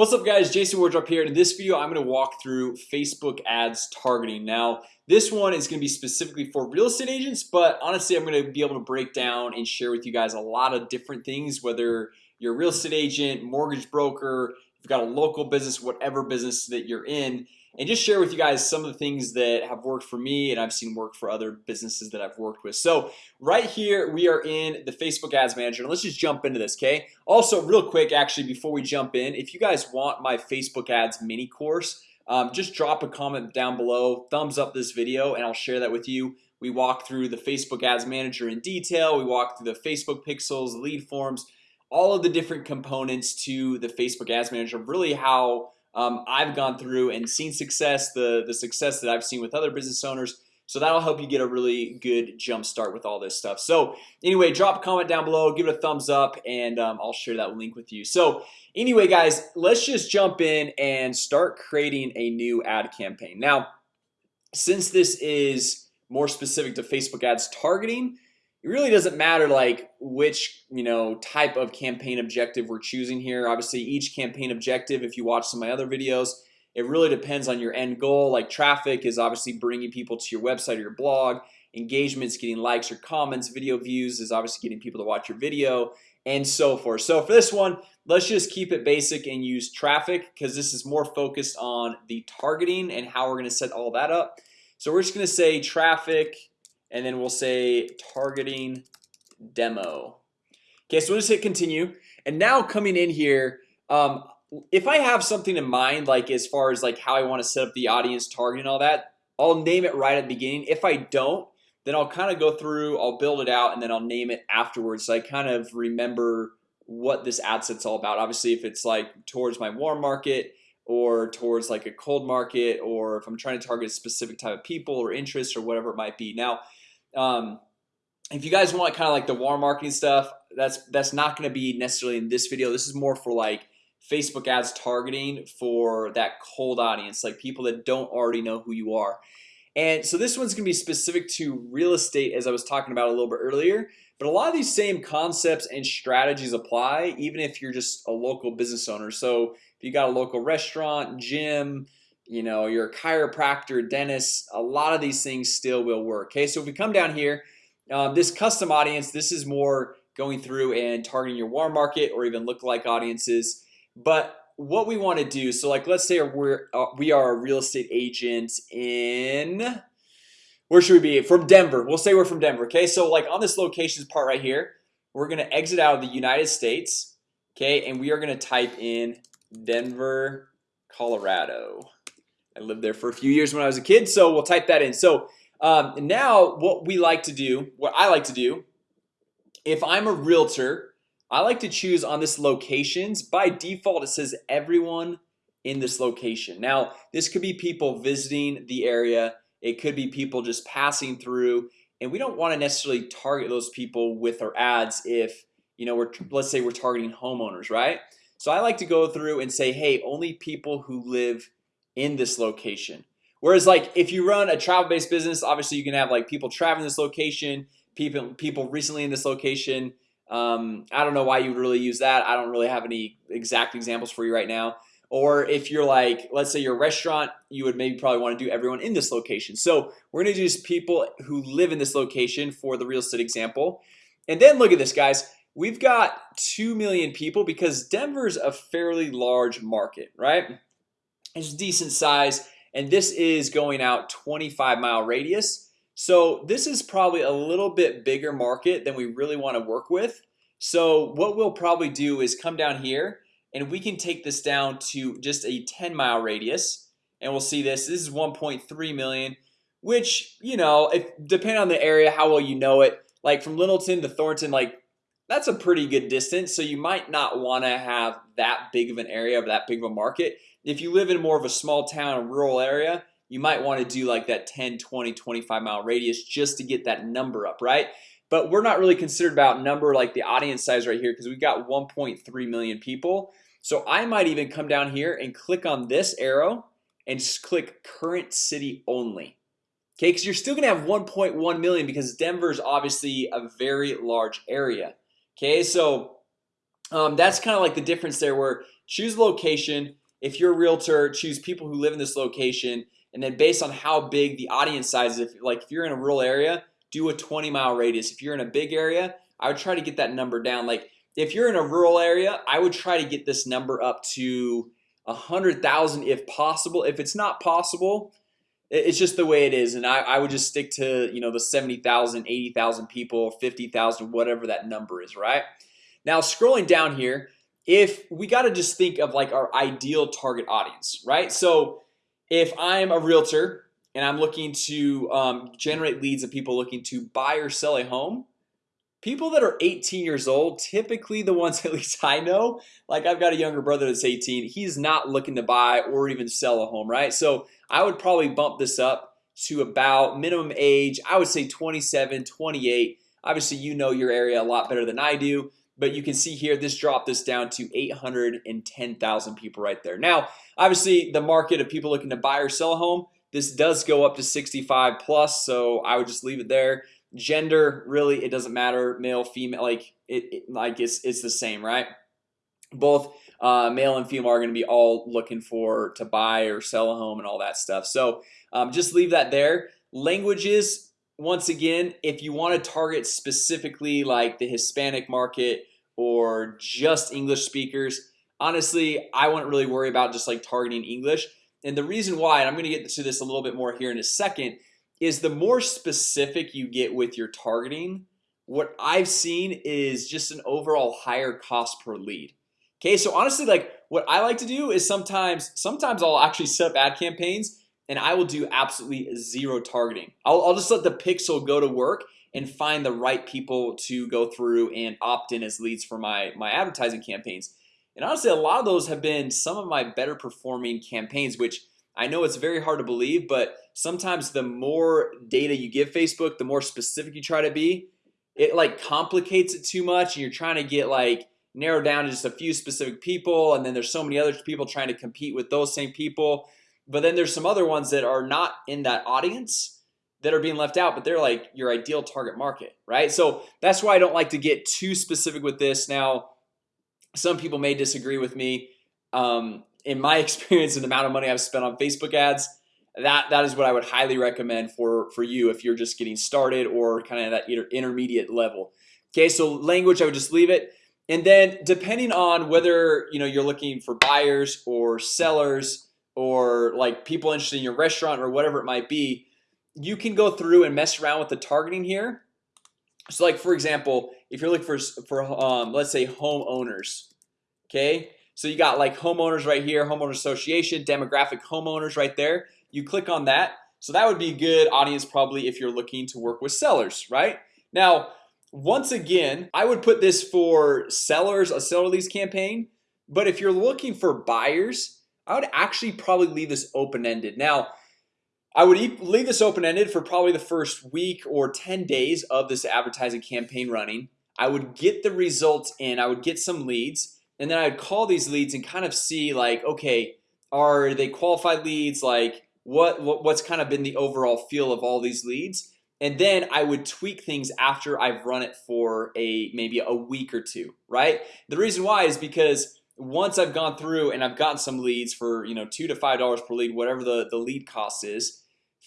What's up guys? Jason Wardrop here. In this video I'm going to walk through Facebook ads targeting. Now This one is going to be specifically for real estate agents But honestly, I'm going to be able to break down and share with you guys a lot of different things whether you're a real estate agent mortgage broker You've got a local business whatever business that you're in and just share with you guys some of the things that have worked for me and I've seen work for other businesses that I've worked with. So right here we are in the Facebook Ads Manager let's just jump into this okay? Also real quick actually before we jump in if you guys want my Facebook ads mini course um, just drop a comment down below thumbs up this video and I'll share that with you. We walk through the Facebook Ads Manager in detail. We walk through the Facebook pixels lead forms all of the different components to the Facebook Ads Manager really how um, I've gone through and seen success the the success that I've seen with other business owners. So that'll help you get a really good jump start with all this stuff. So anyway drop a comment down below give it a thumbs up and um, I'll share that link with you. So anyway guys let's just jump in and start creating a new ad campaign. Now since this is more specific to Facebook ads targeting it really doesn't matter like which you know type of campaign objective we're choosing here. Obviously each campaign objective if you watch some of my other videos it really depends on your end goal. Like traffic is obviously bringing people to your website or your blog. Engagements getting likes or comments video views is obviously getting people to watch your video and so forth. So for this one let's just keep it basic and use traffic because this is more focused on the targeting and how we're gonna set all that up. So we're just gonna say traffic and then we'll say targeting demo. Okay, so we'll just hit continue. And now coming in here um, if I have something in mind like as far as like how I want to set up the audience targeting and all that I'll name it right at the beginning. If I don't then I'll kind of go through I'll build it out and then I'll name it afterwards so I kind of remember what this ad set's all about. Obviously if it's like towards my warm market or towards like a cold market or if I'm trying to target a specific type of people or interest or whatever it might be. Now um, if you guys want kind of like the warm marketing stuff that's that's not going to be necessarily in this video. This is more for like Facebook ads targeting for that cold audience like people that don't already know who you are. And so this one's gonna be specific to real estate as I was talking about a little bit earlier But a lot of these same concepts and strategies apply even if you're just a local business owner. So if you got a local restaurant gym You know you're chiropractor dentist a lot of these things still will work. Okay, so if we come down here um, this custom audience this is more going through and targeting your warm market or even look-alike audiences. But what we want to do so like let's say we're uh, we are a real estate agent in where should we be? From Denver. We'll say we're from Denver okay? So like on this locations part right here we're gonna exit out of the United States okay? And we are gonna type in Denver Colorado I lived there for a few years when I was a kid so we'll type that in. So um, now what we like to do what I like to do if I'm a realtor I like to choose on this locations. By default It says everyone in this location. Now This could be people visiting the area. It could be people just passing through and we don't want to necessarily target those people with our ads if you know we're let's say we're targeting homeowners right? So I like to go through and say hey only people who live in this location. Whereas like if you run a travel-based business Obviously you can have like people traveling this location people people recently in this location. Um, I don't know why you would really use that. I don't really have any exact examples for you right now. Or if you're like let's say your restaurant you would maybe probably want to do everyone in this location. So we're gonna use people who live in this location for the real estate example. And then look at this guys. We've got 2 million people because Denver's a fairly large market, right? It's decent size and this is going out 25 mile radius. So this is probably a little bit bigger market than we really want to work with. So what we'll probably do is come down here and we can take this down to just a 10 mile radius and we'll see this. This is 1.3 million which you know if depending on the area how well you know it like from Littleton to Thornton like that's a pretty good distance. So you might not want to have that big of an area of that big of a market. If you live in more of a small town rural area you might want to do like that 10 20 25 mile radius just to get that number up right? But we're not really considered about number like the audience size right here because we've got 1.3 million people. So I might even come down here and click on this arrow and just click current city only Okay, because you're still gonna have 1.1 million because Denver is obviously a very large area Okay, so um, that's kind of like the difference there where choose location. If you're a realtor choose people who live in this location and then based on how big the audience size is if like if you're in a rural area do a 20 mile radius. If you're in a big area I would try to get that number down. Like if you're in a rural area I would try to get this number up to a hundred thousand if possible. If it's not possible it's just the way it is. And I, I would just stick to you know the 70,000 80,000 people 50,000 whatever that number is right? Now scrolling down here if we got to just think of like our ideal target audience right? So if I'm a realtor and I'm looking to um, generate leads of people looking to buy or sell a home people that are 18 years old typically the ones at least I know like I've got a younger brother that's 18 he's not looking to buy or even sell a home right? So I would probably bump this up to about minimum age I would say 27 28 obviously you know your area a lot better than I do but you can see here this dropped this down to 810,000 people right there. Now obviously the market of people looking to buy or sell a home this does go up to 65 plus so I would just leave it there gender really it doesn't matter male female like it, it like it's it's the same right? Both uh, male and female are going to be all looking for to buy or sell a home and all that stuff. So um, just leave that there. Languages once again if you want to target specifically like the Hispanic market or just English speakers honestly I wouldn't really worry about just like targeting English. And the reason why and I'm gonna get to this a little bit more here in a second is the more specific you get with your targeting what I've seen is just an overall higher cost per lead. Okay, so honestly like what I like to do is sometimes sometimes I'll actually set up ad campaigns and I will do absolutely zero targeting. I'll, I'll just let the pixel go to work and find the right people to go through and opt in as leads for my my advertising campaigns. And honestly a lot of those have been some of my better performing campaigns which I know it's very hard to believe but sometimes the more data you give Facebook the more specific you try to be it like complicates it too much and you're trying to get like narrowed down to just a few specific people and then there's so many other people trying to compete with those same people. But then there's some other ones that are not in that audience that are being left out but they're like your ideal target market right? So that's why I don't like to get too specific with this. Now some people may disagree with me. Um, in my experience and the amount of money I've spent on Facebook ads that that is what I would highly recommend for for you if you're just getting started or kind of that intermediate level. Okay, so language I would just leave it. And then depending on whether you know you're looking for buyers or sellers or like people interested in your restaurant or whatever it might be you can go through and mess around with the targeting here. So like for example if you're looking for for um, let's say homeowners okay so you got like homeowners right here homeowner association demographic homeowners right there. You click on that. So that would be good audience probably if you're looking to work with sellers right? Now once again I would put this for sellers a seller leads campaign. But if you're looking for buyers I would actually probably leave this open-ended. Now I would leave this open-ended for probably the first week or 10 days of this advertising campaign running. I would get the results in. I would get some leads and then I'd call these leads and kind of see like okay are they qualified leads? Like what what's kind of been the overall feel of all these leads? And then I would tweak things after I've run it for a maybe a week or two right? The reason why is because once I've gone through and I've gotten some leads for you know two to five dollars per lead whatever the the lead cost is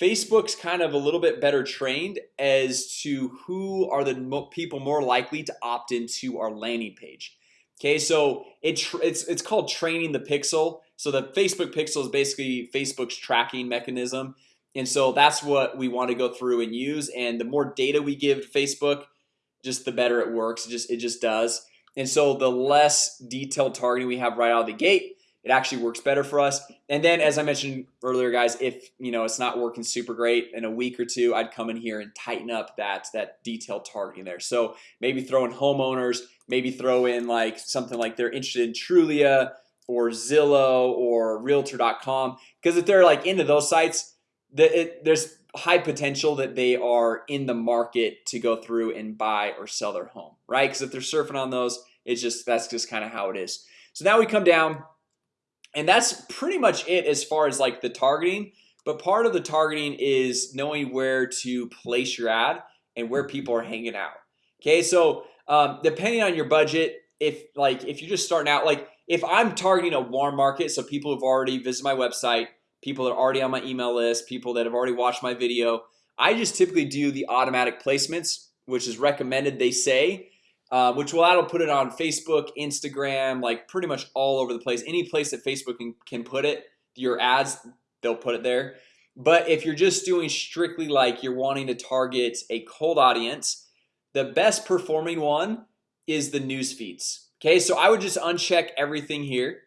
Facebook's kind of a little bit better trained as to who are the people more likely to opt into our landing page Okay, so it it's it's called training the pixel. So the Facebook pixel is basically Facebook's tracking mechanism. And so that's what we want to go through and use. And the more data we give Facebook just the better it works. It just it just does. And so the less detailed targeting we have right out of the gate it actually works better for us. And then as I mentioned earlier guys if you know it's not working super great in a week or two I'd come in here and tighten up that that detailed targeting there. So maybe throw in homeowners maybe throw in like something like they're interested in Trulia or Zillow or realtor.com because if they're like into those sites that it, there's high potential that they are in the market to go through and buy or sell their home right? Because if they're surfing on those it's just that's just kind of how it is. So now we come down and that's pretty much it as far as like the targeting but part of the targeting is knowing where to place your ad and where people are hanging out. Okay so um, depending on your budget if like if you're just starting out like if I'm targeting a warm market So people have already visited my website people that are already on my email list people that have already watched my video I just typically do the automatic placements which is recommended they say uh, which will that'll put it on Facebook Instagram like pretty much all over the place. Any place that Facebook can, can put it your ads they'll put it there. But if you're just doing strictly like you're wanting to target a cold audience the best performing one is the news feeds. Okay, so I would just uncheck everything here.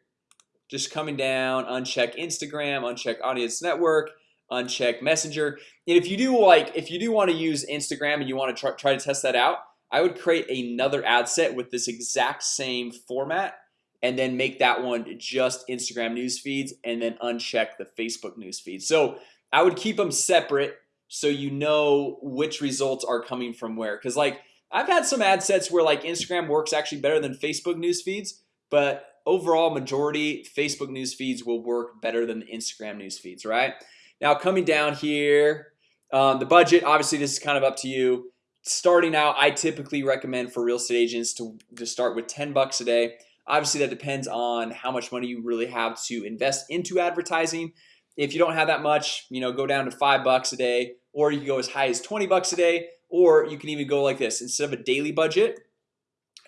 Just coming down uncheck Instagram uncheck audience network uncheck messenger. And if you do like if you do want to use Instagram and you want to try, try to test that out I would create another ad set with this exact same format and then make that one just Instagram news feeds and then uncheck the Facebook news feed. So I would keep them separate so you know which results are coming from where. Because like I've had some ad sets where like Instagram works actually better than Facebook news feeds but overall majority Facebook news feeds will work better than the Instagram news feeds right? Now coming down here um, the budget obviously this is kind of up to you starting out I typically recommend for real estate agents to, to start with 10 bucks a day. Obviously that depends on how much money you really have to invest into advertising. If you don't have that much you know go down to five bucks a day or you can go as high as 20 bucks a day or you can even go like this. Instead of a daily budget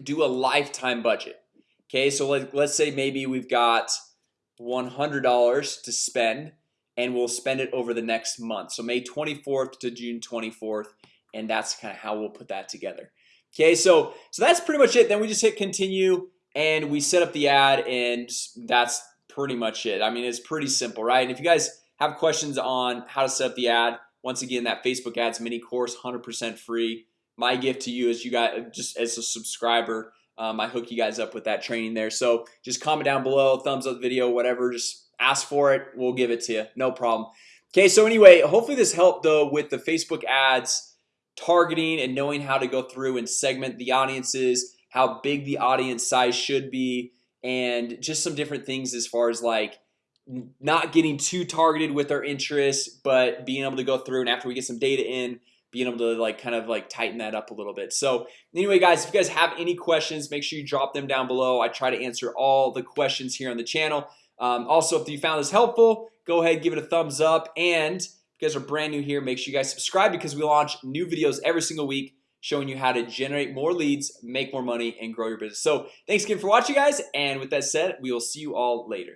do a lifetime budget. Okay, so like let's say maybe we've got $100 to spend and we'll spend it over the next month. So May 24th to June 24th and that's kind of how we'll put that together. Okay, so so that's pretty much it. Then we just hit continue and we set up the ad and that's pretty much it. I mean, it's pretty simple, right? And if you guys have questions on how to set up the ad once again that Facebook ads mini course 100% free. My gift to you is you got just as a subscriber um, I hook you guys up with that training there. So just comment down below thumbs up the video whatever just ask for it We'll give it to you no problem. Okay, so anyway, hopefully this helped though with the Facebook ads targeting and knowing how to go through and segment the audiences how big the audience size should be and just some different things as far as like not getting too targeted with our interests but being able to go through and after we get some data in being able to like kind of like tighten that up a little bit. So anyway guys if you guys have any questions make sure you drop them down below. I try to answer all the questions here on the channel. Um, also if you found this helpful go ahead give it a thumbs up and guys are brand new here make sure you guys subscribe because we launch new videos every single week showing you how to generate more leads make more money and grow your business. So thanks again for watching guys and with that said we will see you all later